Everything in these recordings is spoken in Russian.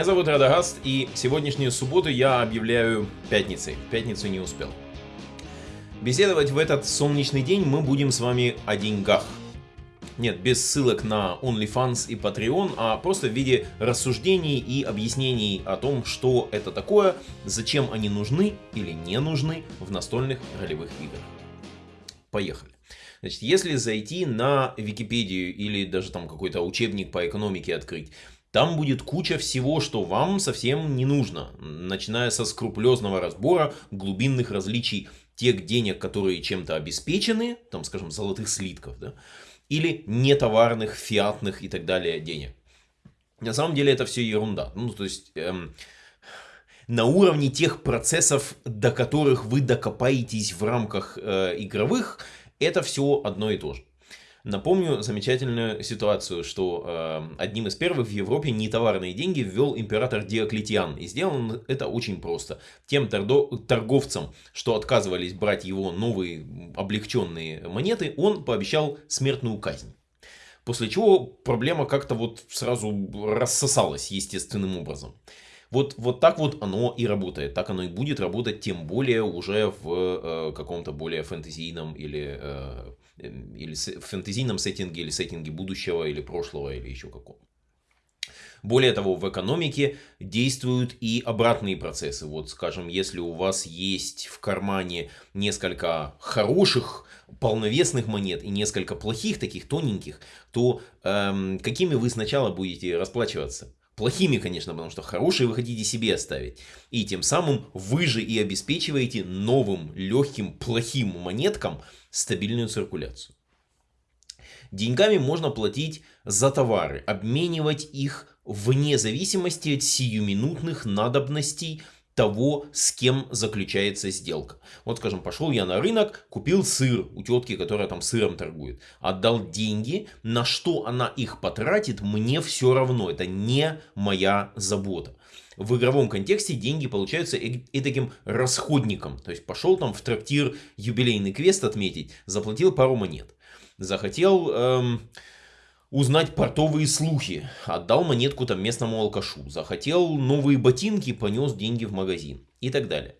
Меня зовут Радагаст, и сегодняшнюю субботу я объявляю пятницей. В пятницу не успел. Беседовать в этот солнечный день мы будем с вами о деньгах. Нет, без ссылок на OnlyFans и Patreon, а просто в виде рассуждений и объяснений о том, что это такое, зачем они нужны или не нужны в настольных ролевых играх. Поехали. Значит, если зайти на Википедию или даже там какой-то учебник по экономике открыть, там будет куча всего, что вам совсем не нужно, начиная со скрупулезного разбора глубинных различий тех денег, которые чем-то обеспечены, там, скажем, золотых слитков, да, или нетоварных, фиатных и так далее денег. На самом деле это все ерунда. Ну, то есть, эм, на уровне тех процессов, до которых вы докопаетесь в рамках э, игровых, это все одно и то же. Напомню замечательную ситуацию, что э, одним из первых в Европе нетоварные деньги ввел император Диоклетиан. И сделано это очень просто. Тем торговцам, что отказывались брать его новые облегченные монеты, он пообещал смертную казнь. После чего проблема как-то вот сразу рассосалась естественным образом. Вот, вот так вот оно и работает. Так оно и будет работать, тем более уже в э, каком-то более фэнтезийном или э, Эм, или в фэнтезийном сеттинге, или сеттинге будущего, или прошлого, или еще какого. Более того, в экономике действуют и обратные процессы. Вот, скажем, если у вас есть в кармане несколько хороших, полновесных монет и несколько плохих, таких тоненьких, то эм, какими вы сначала будете расплачиваться? Плохими, конечно, потому что хорошие вы хотите себе оставить. И тем самым вы же и обеспечиваете новым, легким, плохим монеткам стабильную циркуляцию. Деньгами можно платить за товары, обменивать их вне зависимости от сиюминутных надобностей того, с кем заключается сделка. Вот, скажем, пошел я на рынок, купил сыр у тетки, которая там сыром торгует. Отдал деньги, на что она их потратит, мне все равно. Это не моя забота. В игровом контексте деньги получаются и, таким расходником. То есть пошел там в трактир юбилейный квест отметить, заплатил пару монет. Захотел... Эм, узнать портовые слухи. Отдал монетку там местному алкашу. Захотел новые ботинки, понес деньги в магазин. И так далее.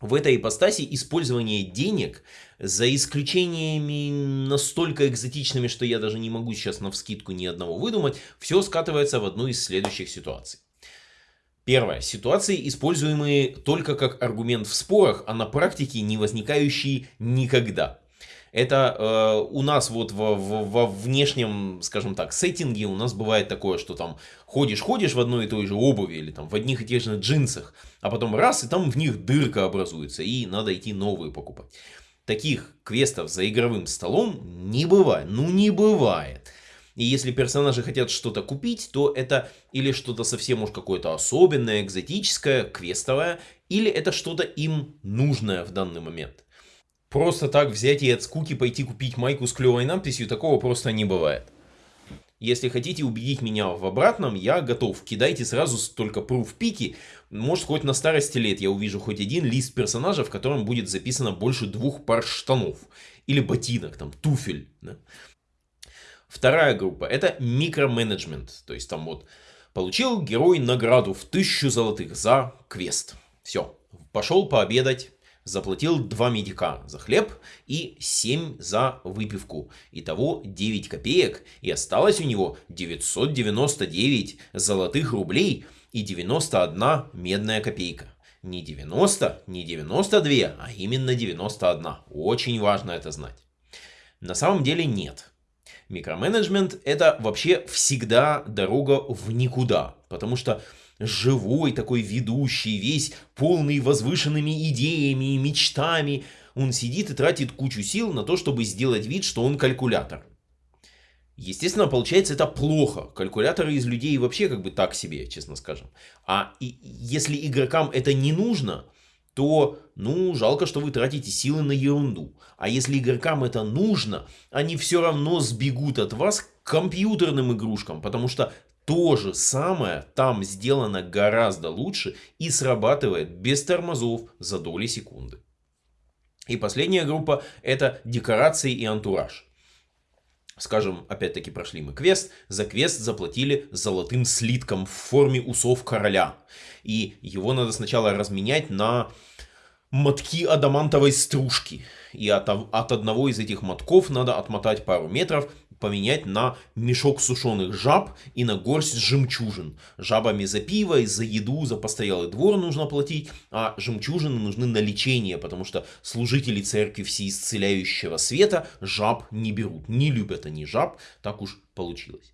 В этой ипостаси использование денег, за исключениями настолько экзотичными, что я даже не могу сейчас на вскидку ни одного выдумать, все скатывается в одну из следующих ситуаций. Первое. Ситуации, используемые только как аргумент в спорах, а на практике не возникающие никогда. Это э, у нас вот во, во, во внешнем, скажем так, сеттинге у нас бывает такое, что там ходишь-ходишь в одной и той же обуви или там в одних и тех же джинсах, а потом раз, и там в них дырка образуется, и надо идти новые покупать. Таких квестов за игровым столом не бывает. Ну не бывает. И если персонажи хотят что-то купить, то это или что-то совсем уж какое-то особенное, экзотическое, квестовое, или это что-то им нужное в данный момент. Просто так взять и от скуки пойти купить майку с клевой надписью, такого просто не бывает. Если хотите убедить меня в обратном, я готов. Кидайте сразу только пруф пики. Может, хоть на старости лет я увижу хоть один лист персонажа, в котором будет записано больше двух пар штанов. Или ботинок, там, туфель. Да? Вторая группа – это микроменеджмент. То есть там вот получил герой награду в тысячу золотых за квест. Все, пошел пообедать, заплатил 2 медика за хлеб и 7 за выпивку. Итого 9 копеек и осталось у него 999 золотых рублей и 91 медная копейка. Не 90, не 92, а именно 91. Очень важно это знать. На самом деле нет. Микроменеджмент это вообще всегда дорога в никуда. Потому что живой такой ведущий, весь полный возвышенными идеями и мечтами. Он сидит и тратит кучу сил на то, чтобы сделать вид, что он калькулятор. Естественно, получается это плохо. Калькуляторы из людей вообще как бы так себе, честно скажем. А и, если игрокам это не нужно, то, ну, жалко, что вы тратите силы на ерунду. А если игрокам это нужно, они все равно сбегут от вас к компьютерным игрушкам, потому что то же самое там сделано гораздо лучше и срабатывает без тормозов за доли секунды. И последняя группа это декорации и антураж. Скажем, опять-таки прошли мы квест, за квест заплатили золотым слитком в форме усов короля. И его надо сначала разменять на мотки адамантовой стружки. И от, от одного из этих мотков надо отмотать пару метров, поменять на мешок сушеных жаб и на горсть жемчужин. Жабами за пиво, за еду, за постоялый двор нужно платить, а жемчужины нужны на лечение, потому что служители церкви всеисцеляющего света жаб не берут. Не любят они жаб, так уж получилось.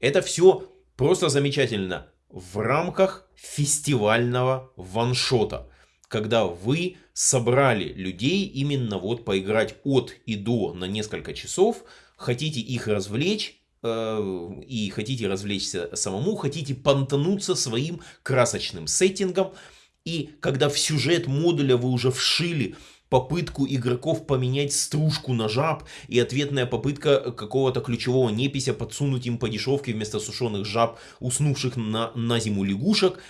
Это все просто замечательно в рамках фестивального ваншота когда вы собрали людей именно вот поиграть от и до на несколько часов, хотите их развлечь, э, и хотите развлечься самому, хотите понтануться своим красочным сеттингом, и когда в сюжет модуля вы уже вшили попытку игроков поменять стружку на жаб и ответная попытка какого-то ключевого непися подсунуть им по дешевке вместо сушеных жаб, уснувших на, на зиму лягушек –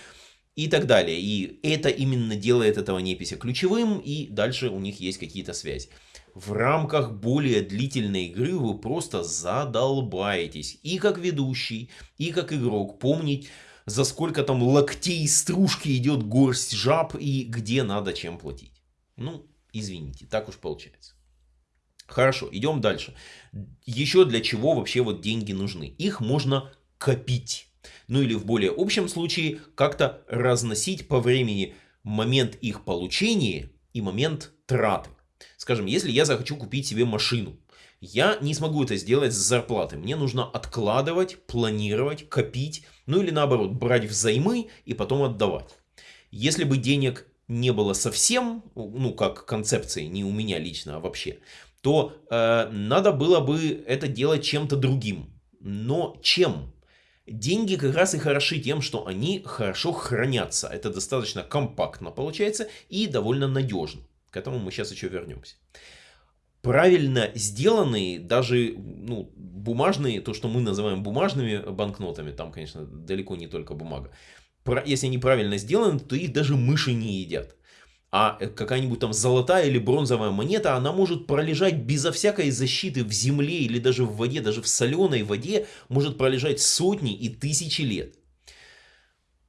и так далее. И это именно делает этого непися ключевым, и дальше у них есть какие-то связи. В рамках более длительной игры вы просто задолбаетесь. И как ведущий, и как игрок помнить, за сколько там локтей стружки идет горсть жаб и где надо чем платить. Ну, извините, так уж получается. Хорошо, идем дальше. Еще для чего вообще вот деньги нужны? Их можно копить. Ну или в более общем случае как-то разносить по времени момент их получения и момент траты. Скажем, если я захочу купить себе машину, я не смогу это сделать с зарплаты. Мне нужно откладывать, планировать, копить, ну или наоборот, брать взаймы и потом отдавать. Если бы денег не было совсем, ну как концепции, не у меня лично, а вообще, то э, надо было бы это делать чем-то другим. Но чем? Деньги как раз и хороши тем, что они хорошо хранятся. Это достаточно компактно получается и довольно надежно. К этому мы сейчас еще вернемся. Правильно сделанные, даже ну, бумажные, то, что мы называем бумажными банкнотами, там, конечно, далеко не только бумага. Если они правильно сделаны, то их даже мыши не едят. А э, какая-нибудь там золотая или бронзовая монета, она может пролежать безо всякой защиты в земле или даже в воде, даже в соленой воде, может пролежать сотни и тысячи лет.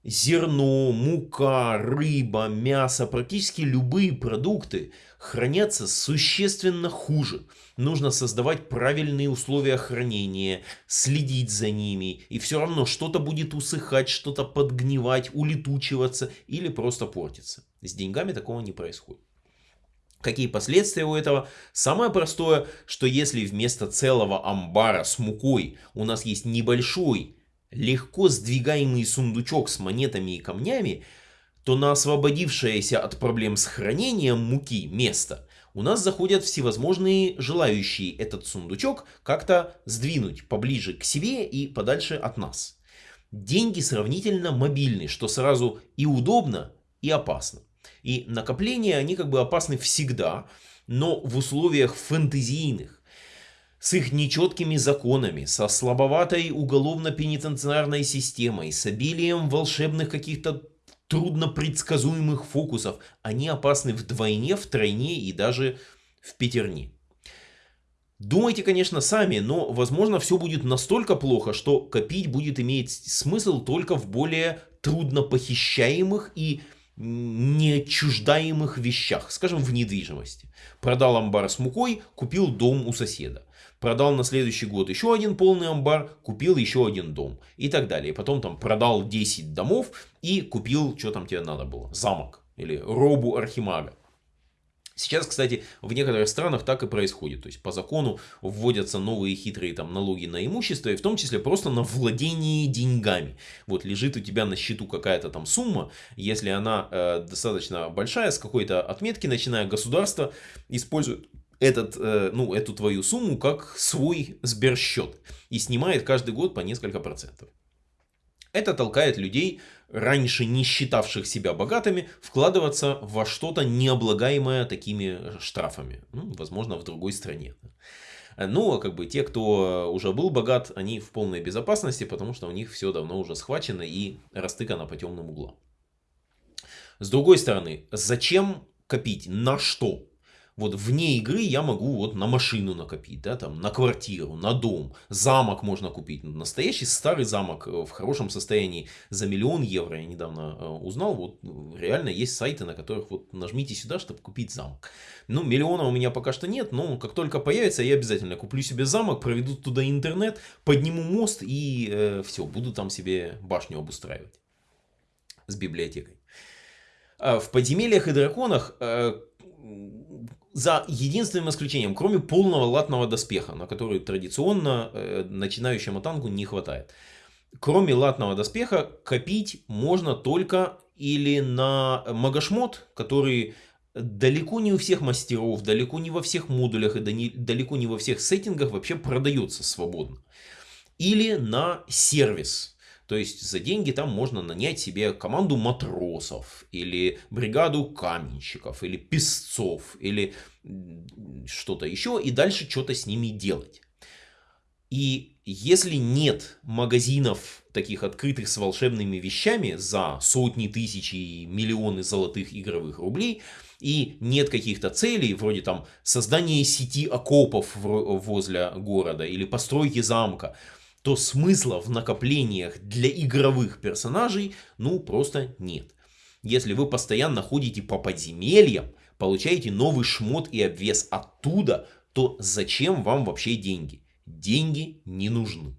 Зерно, мука, рыба, мясо, практически любые продукты хранятся существенно хуже. Нужно создавать правильные условия хранения, следить за ними, и все равно что-то будет усыхать, что-то подгнивать, улетучиваться или просто портиться. С деньгами такого не происходит. Какие последствия у этого? Самое простое, что если вместо целого амбара с мукой у нас есть небольшой легко сдвигаемый сундучок с монетами и камнями, то на освободившееся от проблем с хранением муки место у нас заходят всевозможные желающие этот сундучок как-то сдвинуть поближе к себе и подальше от нас. Деньги сравнительно мобильны, что сразу и удобно, и опасно. И накопления, они как бы опасны всегда, но в условиях фэнтезийных, с их нечеткими законами, со слабоватой уголовно-пенитенциарной системой, с обилием волшебных каких-то труднопредсказуемых фокусов, они опасны вдвойне, втройне и даже в пятерне. Думайте, конечно, сами, но, возможно, все будет настолько плохо, что копить будет иметь смысл только в более трудно похищаемых и неотчуждаемых вещах, скажем, в недвижимости. Продал амбар с мукой, купил дом у соседа продал на следующий год еще один полный амбар, купил еще один дом и так далее. Потом там продал 10 домов и купил, что там тебе надо было, замок или робу архимага. Сейчас, кстати, в некоторых странах так и происходит. То есть по закону вводятся новые хитрые там налоги на имущество, и в том числе просто на владение деньгами. Вот лежит у тебя на счету какая-то там сумма, если она э, достаточно большая, с какой-то отметки, начиная государство использует этот, э, ну, эту твою сумму как свой сберсчет и снимает каждый год по несколько процентов. Это толкает людей, раньше не считавших себя богатыми, вкладываться во что-то необлагаемое такими штрафами. Ну, возможно, в другой стране. Ну, а как бы те, кто уже был богат, они в полной безопасности, потому что у них все давно уже схвачено и растыкано по темным углам. С другой стороны, зачем копить? На что? Вот вне игры я могу вот на машину накопить, да, там, на квартиру, на дом, замок можно купить. Настоящий старый замок э, в хорошем состоянии за миллион евро, я недавно э, узнал, вот реально есть сайты, на которых вот нажмите сюда, чтобы купить замок. Ну, миллиона у меня пока что нет, но как только появится, я обязательно куплю себе замок, проведу туда интернет, подниму мост и э, все, буду там себе башню обустраивать с библиотекой. А в подземельях и драконах э, за единственным исключением, кроме полного латного доспеха, на который традиционно э, начинающему танку не хватает. Кроме латного доспеха, копить можно только или на магашмот, который далеко не у всех мастеров, далеко не во всех модулях и далеко не во всех сеттингах вообще продается свободно. Или на сервис. То есть за деньги там можно нанять себе команду матросов, или бригаду каменщиков, или песцов, или что-то еще, и дальше что-то с ними делать. И если нет магазинов таких открытых с волшебными вещами за сотни тысяч и миллионы золотых игровых рублей, и нет каких-то целей, вроде там создания сети окопов возле города или постройки замка, то смысла в накоплениях для игровых персонажей ну просто нет. Если вы постоянно ходите по подземельям, получаете новый шмот и обвес оттуда, то зачем вам вообще деньги? Деньги не нужны.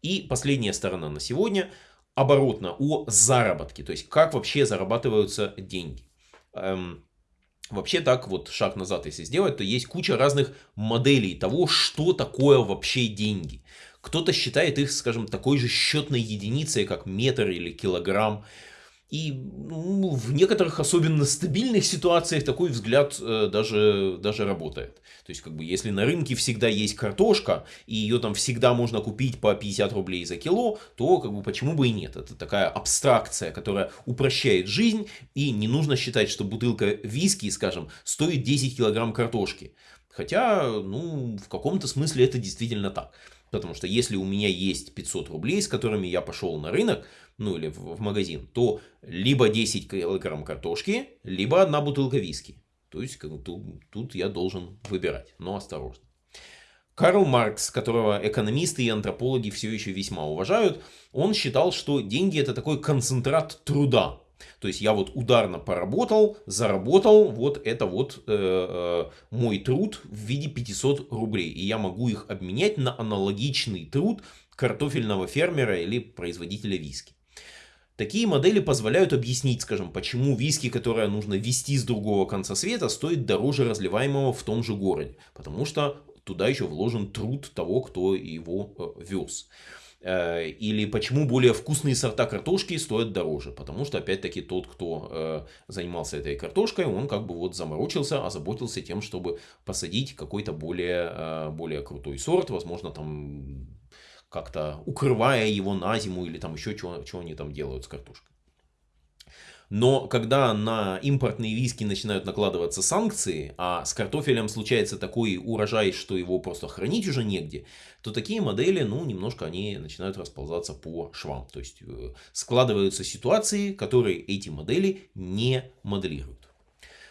И последняя сторона на сегодня оборотно о заработке. То есть как вообще зарабатываются деньги. Эм, вообще так вот шаг назад если сделать, то есть куча разных моделей того, что такое вообще деньги. Кто-то считает их, скажем, такой же счетной единицей, как метр или килограмм. И ну, в некоторых особенно стабильных ситуациях такой взгляд э, даже, даже работает. То есть, как бы, если на рынке всегда есть картошка, и ее там всегда можно купить по 50 рублей за кило, то как бы, почему бы и нет? Это такая абстракция, которая упрощает жизнь, и не нужно считать, что бутылка виски, скажем, стоит 10 килограмм картошки. Хотя, ну, в каком-то смысле это действительно так. Потому что если у меня есть 500 рублей, с которыми я пошел на рынок, ну или в, магазин, то либо 10 килограмм картошки, либо одна бутылка виски. То есть как, тут, тут я должен выбирать, но осторожно. Карл Маркс, которого экономисты и антропологи все еще весьма уважают, он считал, что деньги это такой концентрат труда. То есть я вот ударно поработал, заработал, вот это вот э, э, мой труд в виде 500 рублей. И я могу их обменять на аналогичный труд картофельного фермера или производителя виски. Такие модели позволяют объяснить, скажем, почему виски, которое нужно везти с другого конца света, стоит дороже разливаемого в том же городе. Потому что туда еще вложен труд того, кто его э, вез. Э, или почему более вкусные сорта картошки стоят дороже. Потому что, опять-таки, тот, кто э, занимался этой картошкой, он как бы вот заморочился, озаботился тем, чтобы посадить какой-то более, э, более крутой сорт. Возможно, там как-то укрывая его на зиму или там еще что, что они там делают с картошкой. Но когда на импортные виски начинают накладываться санкции, а с картофелем случается такой урожай, что его просто хранить уже негде, то такие модели, ну, немножко они начинают расползаться по швам. То есть э, складываются ситуации, которые эти модели не моделируют.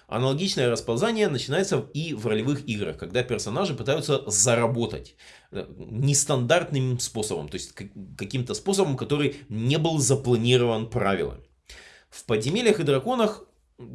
Аналогичное расползание начинается и в ролевых играх, когда персонажи пытаются заработать э, нестандартным способом, то есть каким-то способом, который не был запланирован правилами. В подземельях и драконах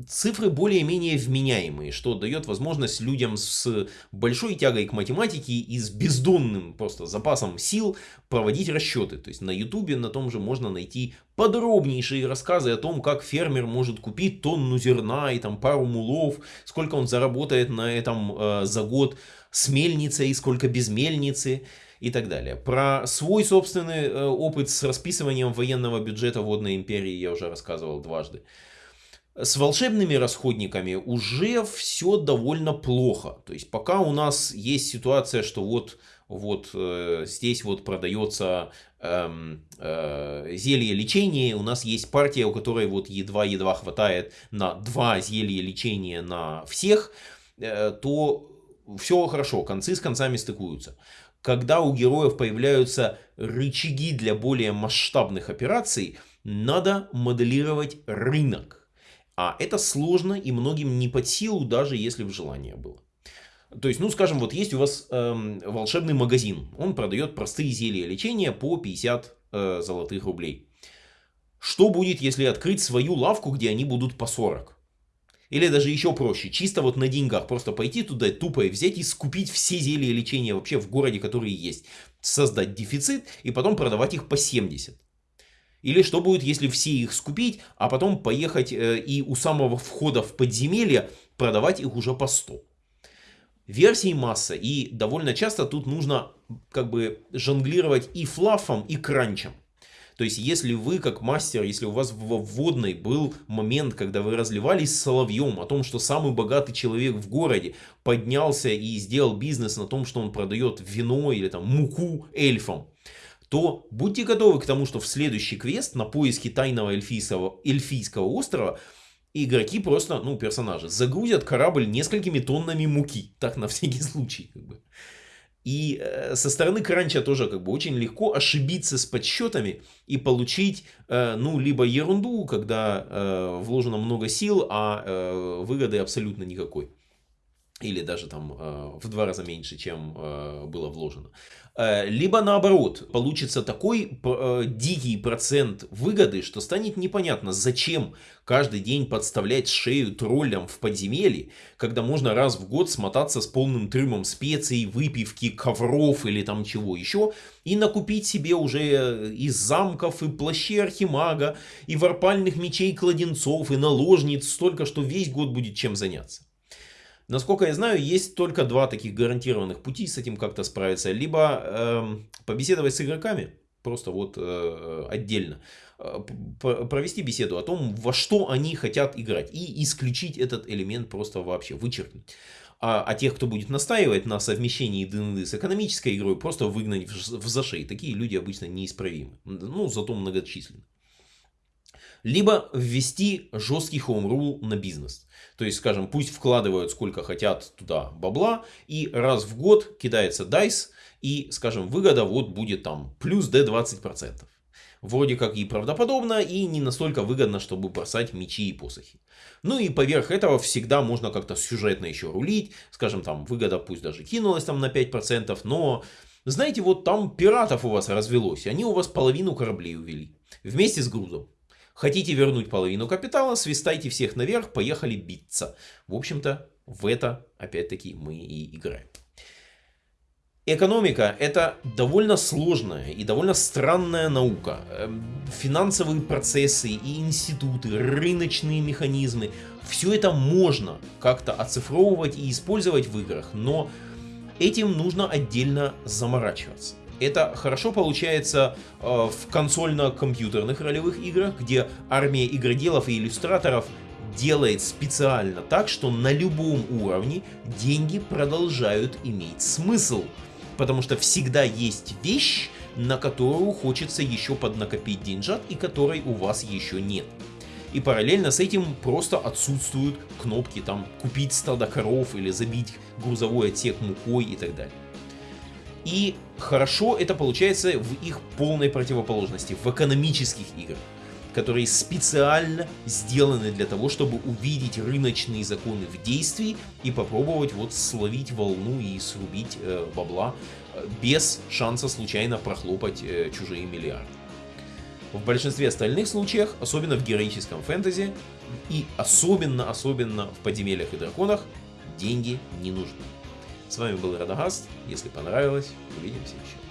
цифры более-менее вменяемые, что дает возможность людям с большой тягой к математике и с бездонным просто запасом сил проводить расчеты. То есть на ютубе на том же можно найти подробнейшие рассказы о том, как фермер может купить тонну зерна и там пару мулов, сколько он заработает на этом э, за год с мельницей, сколько без мельницы и так далее. Про свой собственный э, опыт с расписыванием военного бюджета водной империи я уже рассказывал дважды. С волшебными расходниками уже все довольно плохо. То есть пока у нас есть ситуация, что вот, вот э, здесь вот продается э, э, зелье лечения, у нас есть партия, у которой вот едва-едва хватает на два зелья лечения на всех, э, то все хорошо, концы с концами стыкуются когда у героев появляются рычаги для более масштабных операций, надо моделировать рынок. А это сложно и многим не под силу, даже если в желание было. То есть, ну, скажем, вот есть у вас эм, волшебный магазин. Он продает простые зелья лечения по 50 э, золотых рублей. Что будет, если открыть свою лавку, где они будут по 40? Или даже еще проще, чисто вот на деньгах, просто пойти туда тупо и взять и скупить все зелья лечения вообще в городе, которые есть. Создать дефицит и потом продавать их по 70. Или что будет, если все их скупить, а потом поехать э, и у самого входа в подземелье продавать их уже по 100. Версий масса, и довольно часто тут нужно как бы жонглировать и флафом, и кранчем. То есть, если вы как мастер, если у вас в вводной был момент, когда вы разливались соловьем о том, что самый богатый человек в городе поднялся и сделал бизнес на том, что он продает вино или там муку эльфам, то будьте готовы к тому, что в следующий квест на поиски тайного эльфийского, эльфийского острова игроки просто, ну, персонажи, загрузят корабль несколькими тоннами муки. Так, на всякий случай, как бы. И э, со стороны кранча тоже как бы очень легко ошибиться с подсчетами и получить, э, ну, либо ерунду, когда э, вложено много сил, а выгоды абсолютно никакой или даже там э, в два раза меньше, чем э, было вложено. Э, либо наоборот, получится такой дикий процент выгоды, что станет непонятно, зачем каждый день подставлять шею троллям в подземелье, когда можно раз в год смотаться с полным трюмом специй, выпивки, ковров или там чего еще, и накупить себе уже из замков и плащей архимага, и варпальных мечей кладенцов, и наложниц столько, что весь год будет чем заняться. Насколько я знаю, есть только два таких гарантированных пути с этим как-то справиться. Либо э, побеседовать с игроками, просто вот э, отдельно, э, провести беседу о том, во что они хотят играть, и исключить этот элемент просто вообще, вычеркнуть. А, а тех, кто будет настаивать на совмещении ДНД с экономической игрой, просто выгнать в, в зашей. Такие люди обычно неисправимы, ну, зато многочисленны либо ввести жесткий home rule на бизнес. То есть, скажем, пусть вкладывают сколько хотят туда бабла, и раз в год кидается дайс, и, скажем, выгода вот будет там плюс D20%. Вроде как и правдоподобно, и не настолько выгодно, чтобы бросать мечи и посохи. Ну и поверх этого всегда можно как-то сюжетно еще рулить. Скажем, там выгода пусть даже кинулась там на 5%, но знаете, вот там пиратов у вас развелось, они у вас половину кораблей увели. Вместе с грузом. Хотите вернуть половину капитала, свистайте всех наверх, поехали биться. В общем-то, в это, опять-таки, мы и играем. Экономика – это довольно сложная и довольно странная наука. Эм, финансовые процессы и институты, рыночные механизмы – все это можно как-то оцифровывать и использовать в играх, но этим нужно отдельно заморачиваться. Это хорошо получается э, в консольно-компьютерных ролевых играх, где армия игроделов и иллюстраторов делает специально так, что на любом уровне деньги продолжают иметь смысл. Потому что всегда есть вещь, на которую хочется еще поднакопить деньжат и которой у вас еще нет. И параллельно с этим просто отсутствуют кнопки там купить стадо коров или забить грузовой отсек мукой и так далее. И хорошо это получается в их полной противоположности, в экономических играх, которые специально сделаны для того, чтобы увидеть рыночные законы в действии и попробовать вот словить волну и срубить э, бабла э, без шанса случайно прохлопать э, чужие миллиарды. В большинстве остальных случаев, особенно в героическом фэнтези и особенно-особенно в подземельях и драконах, деньги не нужны. С вами был Радагаст. Если понравилось, увидимся еще.